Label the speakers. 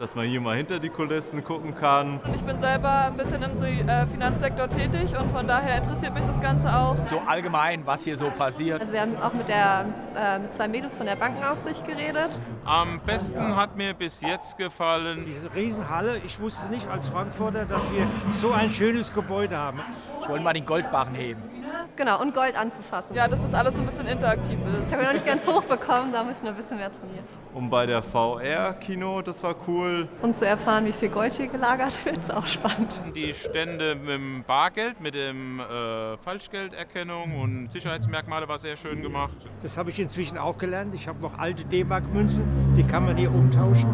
Speaker 1: dass man hier mal hinter die Kulissen gucken kann.
Speaker 2: Ich bin selber ein bisschen im äh, Finanzsektor tätig und von daher interessiert mich das Ganze auch.
Speaker 3: So allgemein, was hier so passiert.
Speaker 4: Also wir haben auch mit, der, äh, mit zwei Mädels von der Bankenaufsicht geredet.
Speaker 5: Am besten hat mir bis jetzt gefallen
Speaker 6: diese Riesenhalle. Ich wusste nicht als Frankfurter, dass wir so ein schönes Gebäude haben.
Speaker 3: Ich wollte mal den Goldbarren heben.
Speaker 4: Genau, und Gold anzufassen.
Speaker 2: Ja, dass das alles so ein bisschen interaktiv ist.
Speaker 4: Ich habe noch nicht ganz hoch bekommen, da muss ich noch ein bisschen mehr trainieren.
Speaker 1: Und bei der VR-Kino, das war cool.
Speaker 4: Und zu erfahren, wie viel Gold hier gelagert wird, ist auch spannend.
Speaker 5: Die Stände mit dem Bargeld, mit dem äh, Falschgelderkennung und Sicherheitsmerkmale war sehr schön gemacht.
Speaker 6: Das habe ich inzwischen auch gelernt. Ich habe noch alte D-Mark-Münzen, die kann man hier umtauschen.